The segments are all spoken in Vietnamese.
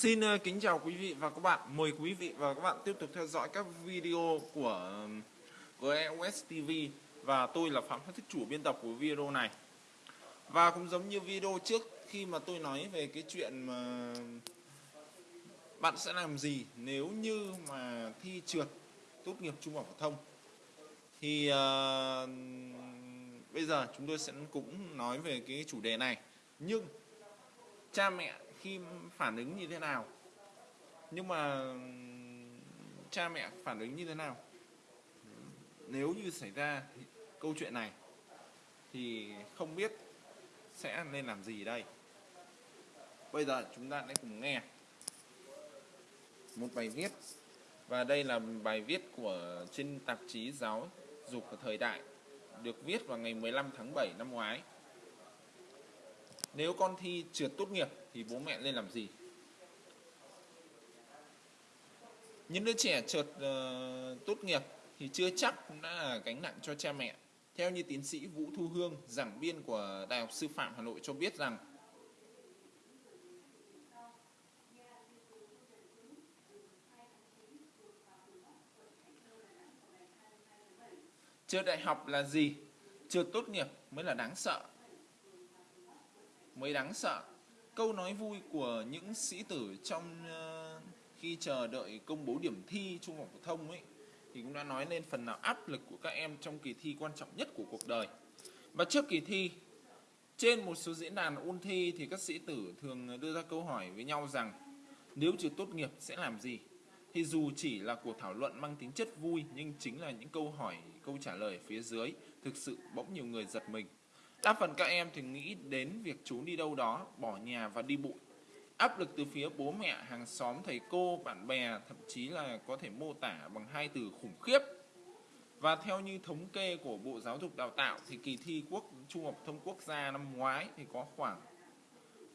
Xin ờ, kính chào quý vị và các bạn. Mời quý vị và các bạn tiếp tục theo dõi các video của GEOS TV và tôi là Phạm Phát Thích chủ biên tập của video này. Và cũng giống như video trước khi mà tôi nói về cái chuyện mà bạn sẽ làm gì nếu như mà thi trượt tốt nghiệp trung học phổ thông thì uh, bây giờ chúng tôi sẽ cũng nói về cái chủ đề này nhưng cha mẹ khi phản ứng như thế nào? Nhưng mà, cha mẹ phản ứng như thế nào? Nếu như xảy ra câu chuyện này, thì không biết sẽ nên làm gì đây. Bây giờ chúng ta hãy cùng nghe một bài viết. Và đây là bài viết của trên tạp chí giáo dục thời đại, được viết vào ngày 15 tháng 7 năm ngoái nếu con thi trượt tốt nghiệp thì bố mẹ nên làm gì những đứa trẻ trượt uh, tốt nghiệp thì chưa chắc cũng đã là gánh nặng cho cha mẹ theo như tiến sĩ Vũ Thu Hương giảng viên của Đại học Sư phạm Hà Nội cho biết rằng Trượt đại học là gì? Trượt tốt nghiệp mới là đáng sợ. Mới đáng sợ. Câu nói vui của những sĩ tử trong uh, khi chờ đợi công bố điểm thi trung học phổ thông ấy thì cũng đã nói lên phần nào áp lực của các em trong kỳ thi quan trọng nhất của cuộc đời. Và trước kỳ thi, trên một số diễn đàn ôn thi thì các sĩ tử thường đưa ra câu hỏi với nhau rằng nếu chưa tốt nghiệp sẽ làm gì? thì dù chỉ là cuộc thảo luận mang tính chất vui nhưng chính là những câu hỏi, câu trả lời phía dưới thực sự bỗng nhiều người giật mình. Đa phần các em thì nghĩ đến việc trốn đi đâu đó, bỏ nhà và đi bụi. Áp lực từ phía bố mẹ, hàng xóm, thầy cô, bạn bè, thậm chí là có thể mô tả bằng hai từ khủng khiếp. Và theo như thống kê của Bộ Giáo dục Đào tạo thì kỳ thi quốc trung học thông quốc gia năm ngoái thì có khoảng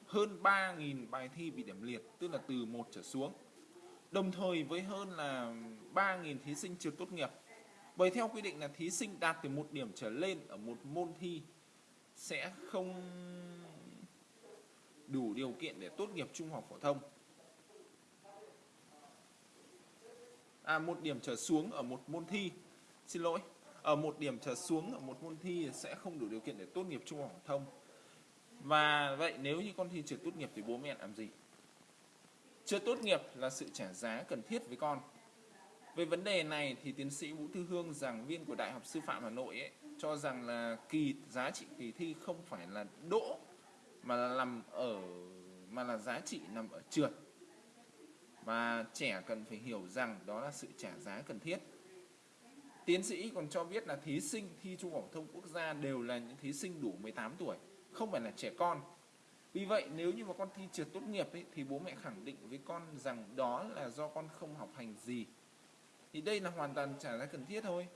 hơn 3.000 bài thi bị điểm liệt, tức là từ 1 trở xuống đồng thời với hơn là 3.000 thí sinh chưa tốt nghiệp. Bởi theo quy định là thí sinh đạt từ một điểm trở lên ở một môn thi sẽ không đủ điều kiện để tốt nghiệp trung học phổ thông. À một điểm trở xuống ở một môn thi. Xin lỗi. Ở một điểm trở xuống ở một môn thi sẽ không đủ điều kiện để tốt nghiệp trung học phổ thông. Và vậy nếu như con thi trượt tốt nghiệp thì bố mẹ làm gì? Chưa tốt nghiệp là sự trả giá cần thiết với con. Về vấn đề này thì tiến sĩ Vũ Thư Hương, giảng viên của Đại học Sư phạm Hà Nội ấy, cho rằng là kỳ giá trị kỳ thi không phải là đỗ mà là nằm ở mà là giá trị nằm ở trượt. Và trẻ cần phải hiểu rằng đó là sự trả giá cần thiết. Tiến sĩ còn cho biết là thí sinh thi Trung học phổ thông quốc gia đều là những thí sinh đủ 18 tuổi, không phải là trẻ con vì vậy nếu như mà con thi trượt tốt nghiệp ấy, thì bố mẹ khẳng định với con rằng đó là do con không học hành gì thì đây là hoàn toàn trả giá cần thiết thôi.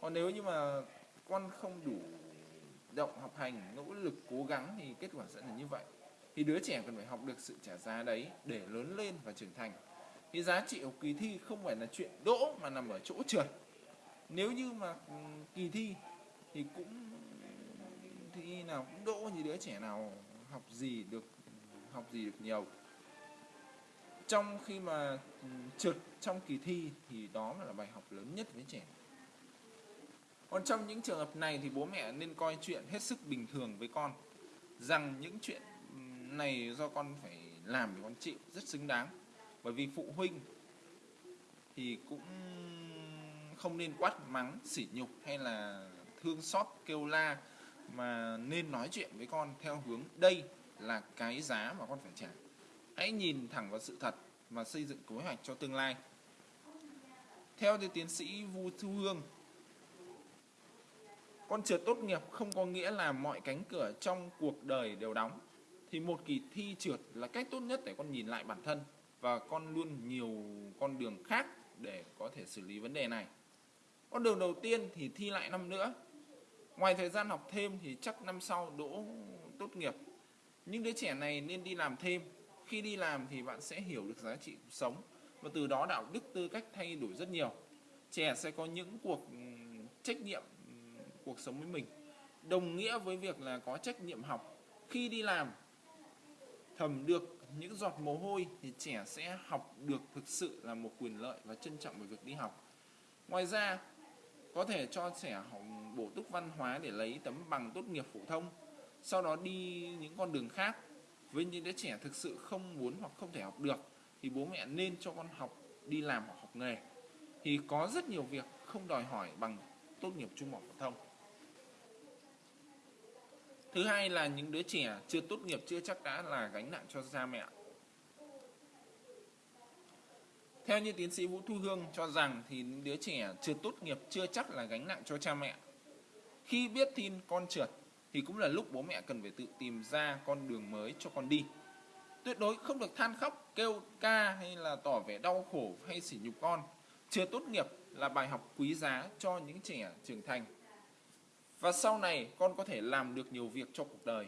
Còn nếu như mà con không đủ động học hành, nỗ lực, cố gắng thì kết quả sẽ là như vậy. Thì đứa trẻ cần phải học được sự trả giá đấy để lớn lên và trưởng thành. Thì giá trị của kỳ thi không phải là chuyện đỗ mà nằm ở chỗ trượt. Nếu như mà ừ, kỳ thi thì cũng, thi nào cũng đỗ như đứa trẻ nào, học gì được, học gì được nhiều trong khi mà ừ, trượt trong kỳ thi thì đó là bài học lớn nhất với trẻ. Còn trong những trường hợp này thì bố mẹ nên coi chuyện hết sức bình thường với con. Rằng những chuyện ừ, này do con phải làm thì con chịu, rất xứng đáng. Bởi vì phụ huynh thì cũng không nên quát mắng, sỉ nhục hay là thương xót, kêu la mà nên nói chuyện với con theo hướng đây là cái giá mà con phải trả. Hãy nhìn thẳng vào sự thật và xây dựng kế hoạch cho tương lai theo tiến sĩ Vu Thu Hương, con trượt tốt nghiệp không có nghĩa là mọi cánh cửa trong cuộc đời đều đóng thì một kỳ thi trượt là cách tốt nhất để con nhìn lại bản thân và con luôn nhiều con đường khác để có thể xử lý vấn đề này con đường đầu tiên thì thi lại năm nữa Ngoài thời gian học thêm thì chắc năm sau đỗ tốt nghiệp. Những đứa trẻ này nên đi làm thêm. Khi đi làm thì bạn sẽ hiểu được giá trị cuộc sống và từ đó đạo đức tư cách thay đổi rất nhiều. Trẻ sẽ có những cuộc ừ, trách nhiệm ừ, cuộc sống với mình. Đồng nghĩa với việc là có trách nhiệm học. Khi đi làm thầm được những giọt mồ hôi thì trẻ sẽ học được thực sự là một quyền lợi và trân trọng về việc đi học. Ngoài ra, có thể cho trẻ học bổ túc văn hóa để lấy tấm bằng tốt nghiệp phổ thông, sau đó đi những con đường khác. Với những đứa trẻ thực sự không muốn hoặc không thể học được, thì bố mẹ nên cho con học đi làm hoặc học nghề. Thì có rất nhiều việc không đòi hỏi bằng tốt nghiệp trung học phổ thông. Thứ hai là những đứa trẻ chưa tốt nghiệp, chưa chắc đã là gánh nặng cho cha mẹ. Theo như tiến sĩ Vũ Thu Hương cho rằng thì những đứa trẻ chưa tốt nghiệp, chưa chắc là gánh nặng cho cha mẹ. Khi biết tin con trượt thì cũng là lúc bố mẹ cần phải tự tìm ra con đường mới cho con đi. Tuyệt đối không được than khóc, kêu ca hay là tỏ vẻ đau khổ hay sỉ nhục con. Chưa tốt nghiệp là bài học quý giá cho những trẻ trưởng thành và sau này con có thể làm được nhiều việc cho cuộc đời.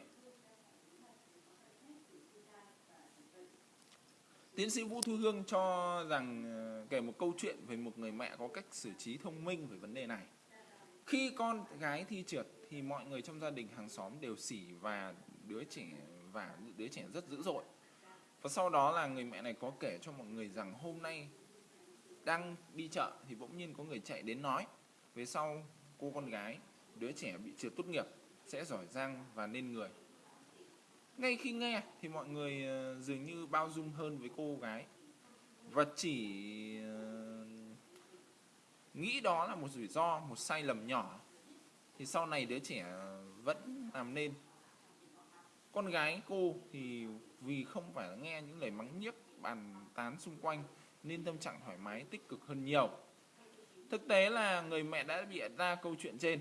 Tiến sĩ Vũ Thu Hương cho rằng ờ, kể một câu chuyện về một người mẹ có cách xử trí thông minh về vấn đề này. Khi con gái thi trượt thì mọi người trong gia đình hàng xóm đều xỉ và đứa trẻ và đứa trẻ rất dữ dội. Và sau đó là người mẹ này có kể cho mọi người rằng hôm nay đang đi chợ thì bỗng nhiên có người chạy đến nói, về sau cô con gái, đứa trẻ bị trượt tốt nghiệp sẽ giỏi giang và nên người ngay khi nghe thì mọi người ờ, dường như bao dung hơn với cô gái và chỉ ờ, nghĩ đó là một rủi ro, một sai lầm nhỏ. Thì sau này đứa trẻ vẫn làm nên. Con gái cô thì vì không phải nghe những lời mắng nhiếc, bàn tán xung quanh, nên tâm trạng thoải mái, tích cực hơn nhiều. Thực tế là người mẹ đã bịa ra câu chuyện trên.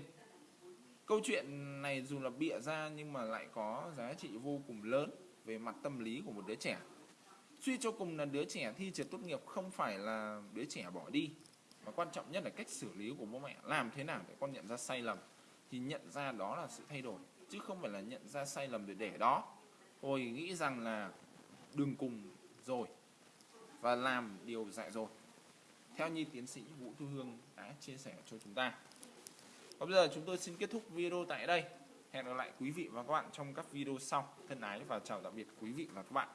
Câu chuyện này dù là bịa ra nhưng mà lại có giá trị vô cùng lớn về mặt tâm lý của một đứa trẻ. Suy cho cùng là đứa trẻ thi trượt tốt nghiệp không phải là đứa trẻ bỏ đi và quan trọng nhất là cách xử lý của bố mẹ làm thế nào để con nhận ra sai lầm thì nhận ra đó là sự thay đổi, chứ không phải là nhận ra sai lầm để để đó tôi nghĩ rằng là đừng cùng rồi và làm điều dạy rồi theo như tiến sĩ Vũ Thu Hương đã chia sẻ cho chúng ta và bây giờ chúng tôi xin kết thúc video tại đây. Hẹn gặp lại quý vị và các bạn trong các video sau. Thân ái và chào tạm biệt quý vị và các bạn.